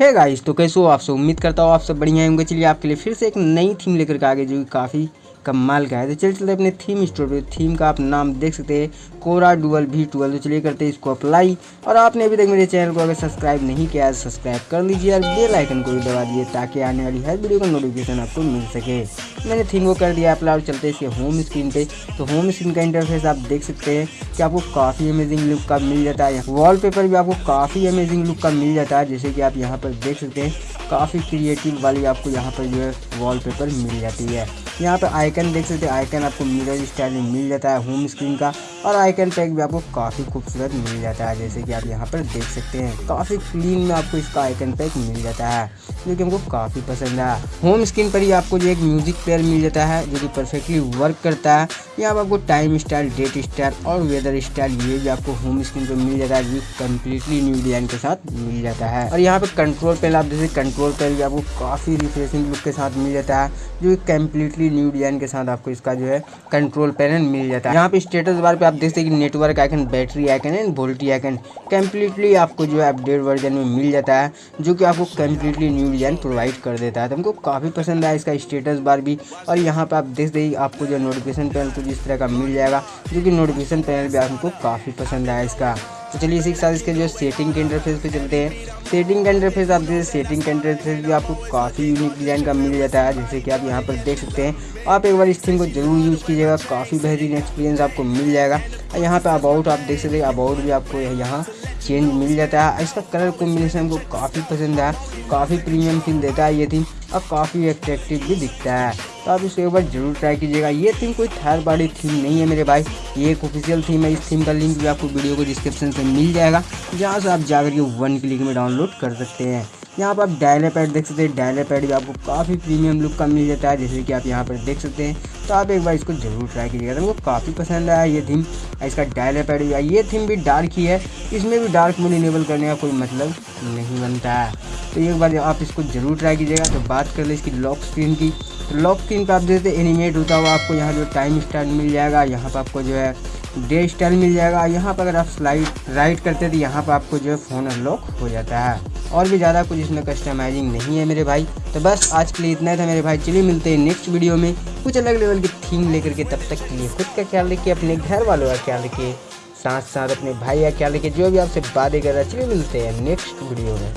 है गाइस तो कैसे हो आप सब? उम्मीद करता हूँ आप सब बढ़िया होंगे। चलिए आपके लिए फिर से एक नई थीम लेकर के आगे जो काफ़ी कमाल का है। तो चलिए चलते अपने थीम स्टोर पे। थीम का आप नाम देख सकते हैं कोरा डुअल भी टूअल तो चलिए करते हैं इसको अप्लाई और आपने अभी तक मेरे चैनल को अगर सब्सक्राइब नहीं किया है सब्सक्राइब कर लीजिए और बेल आइकन को भी दबा दिए ताकि आने वाली हर वीडियो का नोटिफिकेशन आपको मिल सके। मैंने थीम को कर दिया अप्लाई और चलते इसके होम स्क्रीन पे। तो होम स्क्रीन का इंटरफेस आप देख सकते हैं कि आपको काफ़ी अमेजिंग लुक का मिल जाता है। वॉल भी आपको काफ़ी अमेजिंग लुक का मिल जाता है, जैसे कि आप यहाँ पर देख सकते हैं। काफ़ी क्रिएटिव वाली आपको यहाँ पर जो है वॉल मिल जाती है। यहाँ पर आइकन देख सकते हैं। आइकन आपको मिरर स्टाइल में मिल जाता है होम स्क्रीन का। और आइकन पैक भी आपको काफ़ी खूबसूरत मिल जाता है, जैसे कि आप यहाँ पर देख सकते हैं। काफ़ी क्लीन में आपको इसका आइकन पैक मिल जाता है, जो कि हमको काफ़ी पसंद है। होम स्क्रीन पर ही आपको जो एक म्यूज़िक प्लेयर मिल जाता है, जो कि परफेक्टली वर्क करता है। यहाँ पर आपको टाइम स्टाइल डेट स्टाइल और वेदर स्टाइल ये भी आपको होम स्क्रीन पर मिल जाता है, जो कम्प्लीटली न्यू डिज़ाइन के साथ मिल जाता है। और यहाँ पर कंट्रोल पैनल आप जैसे कंट्रोल पैनल भी आपको काफ़ी रिफ्रेशिंग लुक के साथ मिल जाता है, जो कि कम्प्लीटली न्यू डिज़ाइन के साथ आपको इसका जो है कंट्रोल पैनल मिल जाता है। यहाँ पे स्टेटस बार पे आप देखते हैं कि network icon battery icon and VoLTE icon completely आपको जो है अपडेट वर्जन में मिल जाता है, जो कि आपको कम्प्लीटली न्यू डिज़ाइन प्रोवाइड कर देता है। तो हमको काफ़ी पसंद आया इसका स्टेटस बार भी। और यहाँ पे आप देख देखिए आपको जो नोटिफिकेशन पैनल कुछ इस तरह का मिल जाएगा, जो कि नोटिफिकेशन पैनल भी आपको काफ़ी पसंद आया इसका। तो चलिए इसी के साथ इसके जो सेटिंग के इंटरफेस पे चलते हैं। सेटिंग का इंटरफेस आप जैसे सेटिंग का इंटरफेस भी आपको काफ़ी यूनिक डिज़ाइन का मिल जाता है। जैसे कि आप यहाँ पर देख सकते हैं, आप एक बार इस थीम को ज़रूर यूज़ कीजिएगा, काफ़ी बेहतरीन एक्सपीरियंस आपको मिल जाएगा। और यहाँ पर अबाउट आप देख सकते हैं अबाउट भी आपको यहाँ चेंज मिल जाता है। इसका कलर कॉम्बिनेशन हमको काफ़ी पसंद है, काफ़ी प्रीमियम फील देता है ये थीम और काफ़ी अट्रैक्टिव भी दिखता है। तो आप इसको एक बार ज़रूर ट्राई कीजिएगा। ये थीम कोई थर्ड पार्टी थीम नहीं है मेरे भाई। ये एक ऑफिशियल थीम है। इस थीम का लिंक भी आपको वीडियो को डिस्क्रिप्शन से मिल जाएगा। जहाँ से आप जाकर के वन क्लिक में डाउनलोड कर सकते हैं। यहाँ पर आप डायले पैड देख सकते हैं। डायले पैड भी आपको काफ़ी प्रीमियम लुक का मिल जाता है, जैसे कि आप यहाँ पर देख सकते हैं। तो आप एक बार इसको ज़रूर ट्राई कीजिएगा। तो मुझको काफ़ी पसंद आया ये थीम इसका डायले पैड भी ये थीम भी डार्क ही है। इसमें भी डार्क मोड इनेबल करने का कोई मतलब नहीं बनता है। तो एक बार आप इसको ज़रूर ट्राई कीजिएगा। तो बात कर ले इसकी लॉक स्क्रीन की। लॉक स्क्रीन पर आप जैसे एनिमेट होता हुआ आपको यहाँ जो टाइम स्टाइल मिल जाएगा, यहाँ पर आपको जो है डे स्टाइल मिल जाएगा। यहाँ पर अगर आप स्लाइड राइट करते तो यहाँ पर आपको जो है फ़ोन अनलॉक हो जाता है। और भी ज़्यादा कुछ इसमें कस्टमाइजिंग नहीं है मेरे भाई। तो बस आज के लिए इतना था मेरे भाई। चलिए मिलते हैं नेक्स्ट वीडियो में। कुछ अलग लेवल की थीम लेकर के तब तक के लिए खुद का ख्याल रखिए, अपने घर वालों का ख्याल रखिए। साथ साथ अपने भाई का ख्याल रखिए, जो भी आपसे बातें कर रहा है। चलिए मिलते हैं नेक्स्ट वीडियो में।